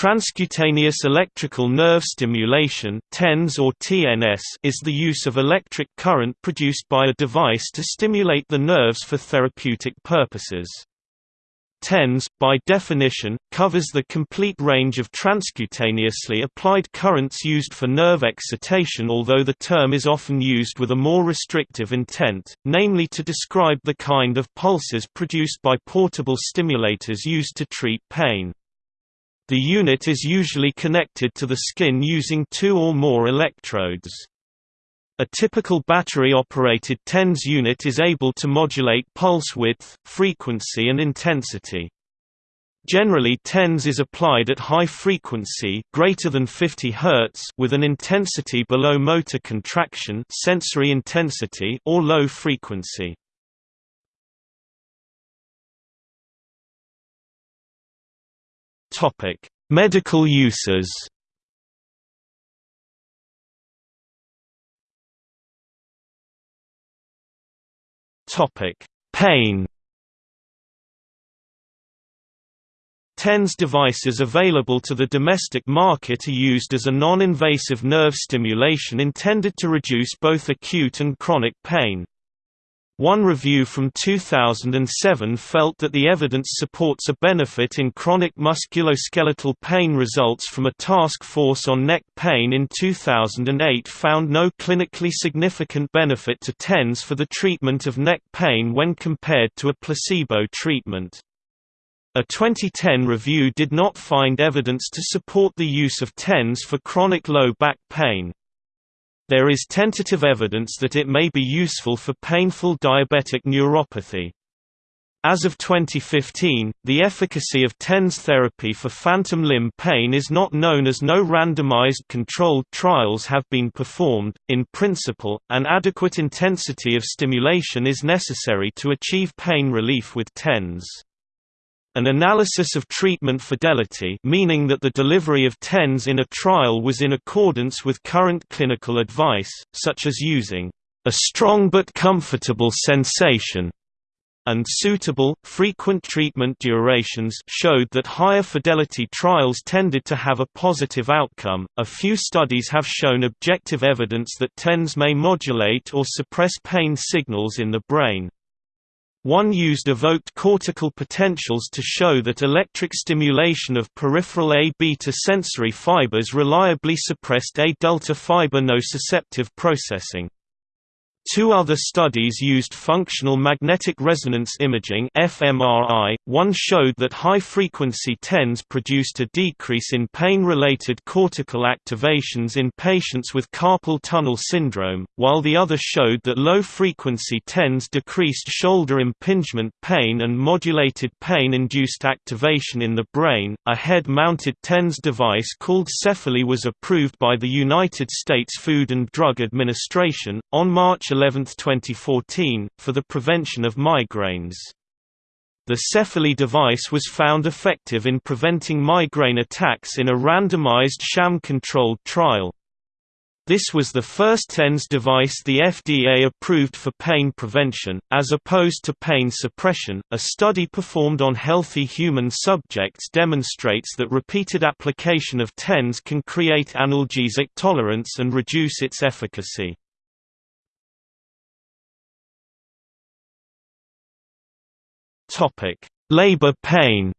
Transcutaneous electrical nerve stimulation (TENS or TNS) is the use of electric current produced by a device to stimulate the nerves for therapeutic purposes. TENS, by definition, covers the complete range of transcutaneously applied currents used for nerve excitation although the term is often used with a more restrictive intent, namely to describe the kind of pulses produced by portable stimulators used to treat pain. The unit is usually connected to the skin using two or more electrodes. A typical battery-operated TENS unit is able to modulate pulse width, frequency and intensity. Generally TENS is applied at high frequency greater than 50 Hz with an intensity below motor contraction sensory intensity or low frequency. Topic: Medical uses. Topic: Pain. TENS devices available to the domestic market are used as a non-invasive nerve stimulation intended to reduce both acute and chronic pain. One review from 2007 felt that the evidence supports a benefit in chronic musculoskeletal pain. Results from a task force on neck pain in 2008 found no clinically significant benefit to TENS for the treatment of neck pain when compared to a placebo treatment. A 2010 review did not find evidence to support the use of TENS for chronic low back pain. There is tentative evidence that it may be useful for painful diabetic neuropathy. As of 2015, the efficacy of TENS therapy for phantom limb pain is not known as no randomized controlled trials have been performed. In principle, an adequate intensity of stimulation is necessary to achieve pain relief with TENS. An analysis of treatment fidelity meaning that the delivery of TENS in a trial was in accordance with current clinical advice, such as using a strong but comfortable sensation and suitable, frequent treatment durations showed that higher fidelity trials tended to have a positive outcome. A few studies have shown objective evidence that TENS may modulate or suppress pain signals in the brain. One used evoked cortical potentials to show that electric stimulation of peripheral A-beta sensory fibers reliably suppressed A-delta fiber nociceptive processing. Two other studies used functional magnetic resonance imaging (fMRI). One showed that high-frequency TENS produced a decrease in pain-related cortical activations in patients with carpal tunnel syndrome, while the other showed that low-frequency TENS decreased shoulder impingement pain and modulated pain-induced activation in the brain. A head-mounted TENS device called Cefaly was approved by the United States Food and Drug Administration on March 11, 2014, for the prevention of migraines. The Cefaly device was found effective in preventing migraine attacks in a randomized sham-controlled trial. This was the first TENS device the FDA approved for pain prevention, as opposed to pain suppression. A study performed on healthy human subjects demonstrates that repeated application of TENS can create analgesic tolerance and reduce its efficacy. Labor pain.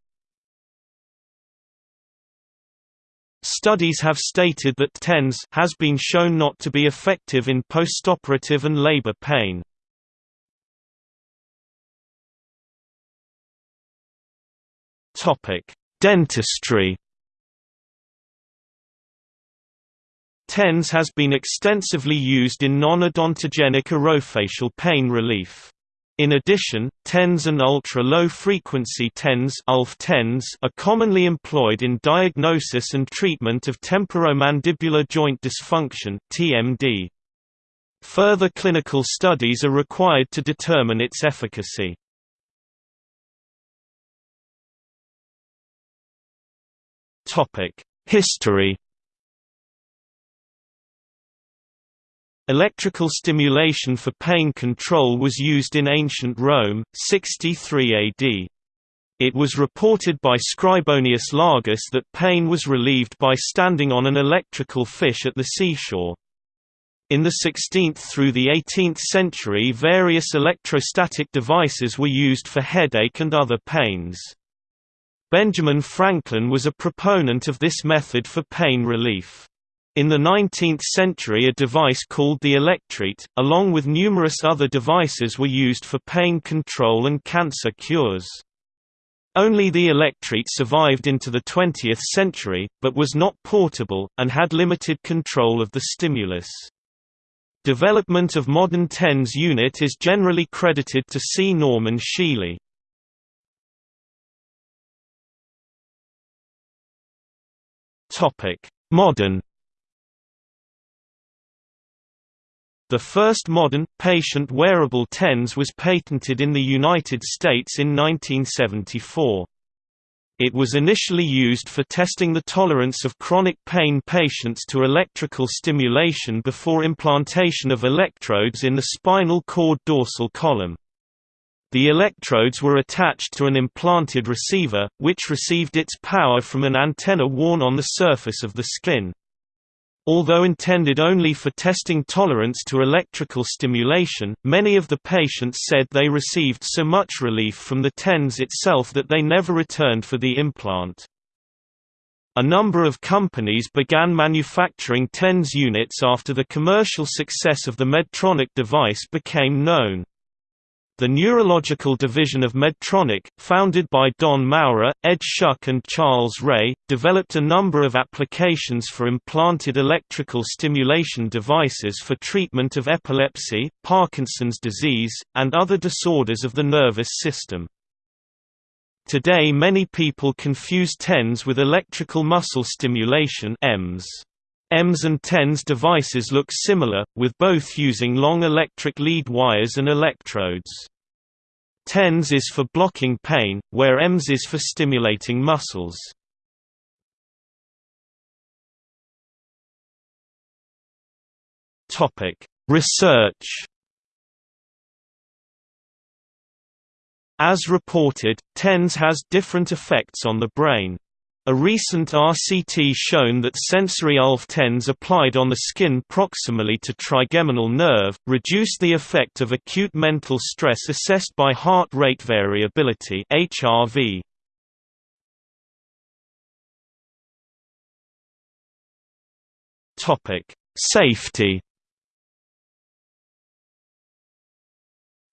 Studies have stated that TENS has been shown not to be effective in postoperative and labor pain. Topic: Dentistry. TENS has been extensively used in non-odontogenic orofacial pain relief. In addition, TENS and ultra-low frequency TENS, ULF TENS are commonly employed in diagnosis and treatment of temporomandibular joint dysfunction (TMD). Further clinical studies are required to determine its efficacy. History Electrical stimulation for pain control was used in ancient Rome, 63 AD. It was reported by Scribonius Largus that pain was relieved by standing on an electrical fish at the seashore. In the 16th through the 18th century various electrostatic devices were used for headache and other pains. Benjamin Franklin was a proponent of this method for pain relief. In the 19th century a device called the electreat, along with numerous other devices were used for pain control and cancer cures. Only the electreat survived into the 20th century, but was not portable, and had limited control of the stimulus. Development of modern TENS unit is generally credited to C. Norman Shealy. Modern The first modern, patient wearable TENS was patented in the United States in 1974. It was initially used for testing the tolerance of chronic pain patients to electrical stimulation before implantation of electrodes in the spinal cord dorsal column. The electrodes were attached to an implanted receiver, which received its power from an antenna worn on the surface of the skin. Although intended only for testing tolerance to electrical stimulation, many of the patients said they received so much relief from the TENS itself that they never returned for the implant. A number of companies began manufacturing TENS units after the commercial success of the Medtronic device became known. The neurological division of Medtronic, founded by Don Maurer, Ed Schuck and Charles Ray, developed a number of applications for implanted electrical stimulation devices for treatment of epilepsy, Parkinson's disease, and other disorders of the nervous system. Today many people confuse TENS with electrical muscle stimulation EMS. EMS and TENS devices look similar, with both using long electric lead wires and electrodes. TENS is for blocking pain, where EMS is for stimulating muscles. Research As reported, TENS has different effects on the brain. A recent RCT shown that sensory ULF-TENS applied on the skin proximally to trigeminal nerve, reduced the effect of acute mental stress assessed by heart rate variability HRV. Safety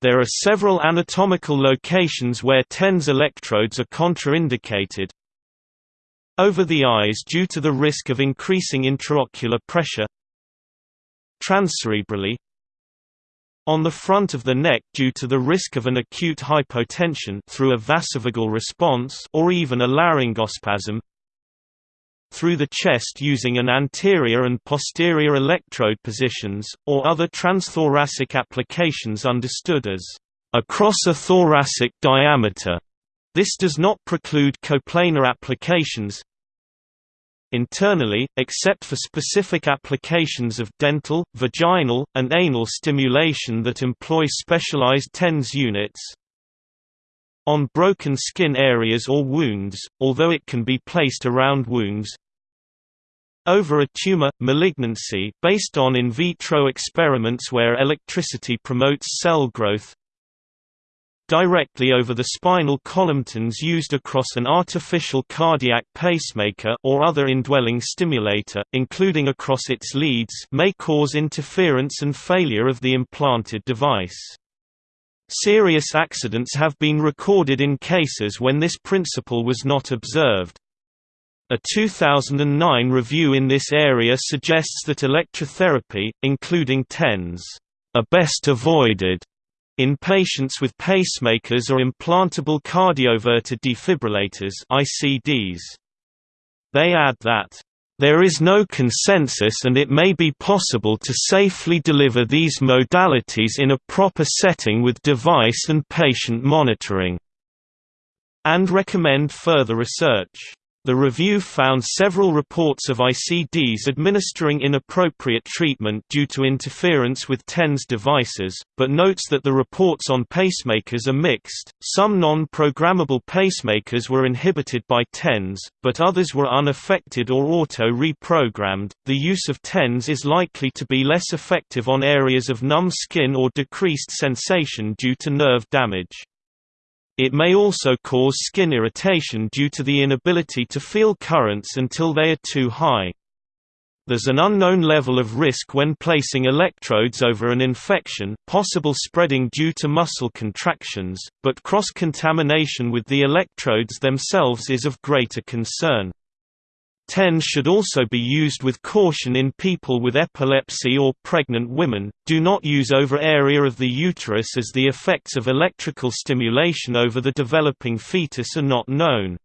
There are several anatomical locations where TENS electrodes are contraindicated, over the eyes due to the risk of increasing intraocular pressure transcerebrally on the front of the neck due to the risk of an acute hypotension through a vasovagal response or even a laryngospasm through the chest using an anterior and posterior electrode positions, or other transthoracic applications understood as across a thoracic diameter. This does not preclude coplanar applications, Internally, except for specific applications of dental, vaginal, and anal stimulation that employ specialized TENS units, on broken skin areas or wounds, although it can be placed around wounds, over a tumor, malignancy based on in vitro experiments where electricity promotes cell growth directly over the spinal column TENS used across an artificial cardiac pacemaker or other indwelling stimulator, including across its leads may cause interference and failure of the implanted device. Serious accidents have been recorded in cases when this principle was not observed. A 2009 review in this area suggests that electrotherapy, including TENS, are best avoided in patients with pacemakers or implantable cardioverter defibrillators ICDs. They add that, "...there is no consensus and it may be possible to safely deliver these modalities in a proper setting with device and patient monitoring," and recommend further research. The review found several reports of ICDs administering inappropriate treatment due to interference with TENS devices, but notes that the reports on pacemakers are mixed. Some non programmable pacemakers were inhibited by TENS, but others were unaffected or auto reprogrammed. The use of TENS is likely to be less effective on areas of numb skin or decreased sensation due to nerve damage. It may also cause skin irritation due to the inability to feel currents until they are too high. There's an unknown level of risk when placing electrodes over an infection possible spreading due to muscle contractions, but cross-contamination with the electrodes themselves is of greater concern. TENS should also be used with caution in people with epilepsy or pregnant women. Do not use over area of the uterus as the effects of electrical stimulation over the developing fetus are not known.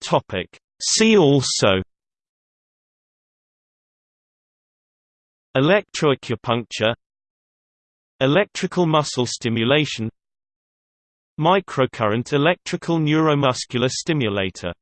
Topic: See also Electroacupuncture Electrical muscle stimulation Microcurrent electrical neuromuscular stimulator